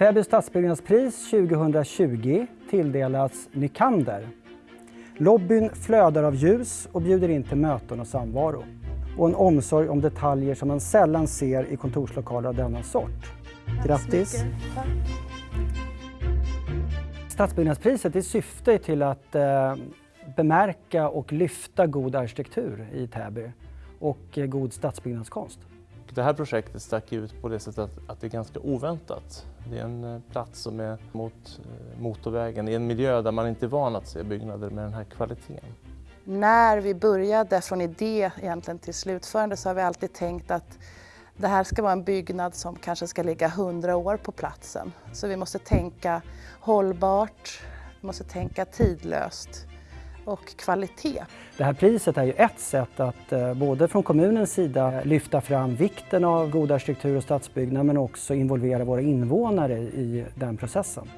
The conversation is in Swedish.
Täby stadsbyggnadspris 2020 tilldelas Nykander. Lobbyn flödar av ljus och bjuder in till möten och samvaro. Och en omsorg om detaljer som man sällan ser i kontorslokaler av denna sort. Grattis! Stadsbyggnadspriset det syftar till att eh, bemärka och lyfta god arkitektur i Täby och eh, god stadsbyggnadskonst. Det här projektet stack ut på det sättet att, att det är ganska oväntat. Det är en eh, plats som är mot eh, motorvägen, i en miljö där man inte är van att se byggnader med den här kvaliteten. När vi började från idé egentligen till slutförande så har vi alltid tänkt att det här ska vara en byggnad som kanske ska ligga hundra år på platsen. Så vi måste tänka hållbart, vi måste tänka tidlöst och kvalitet. Det här priset är ju ett sätt att eh, både från kommunens sida lyfta fram vikten av god arkitektur och stadsbyggnad men också involvera våra invånare i den processen.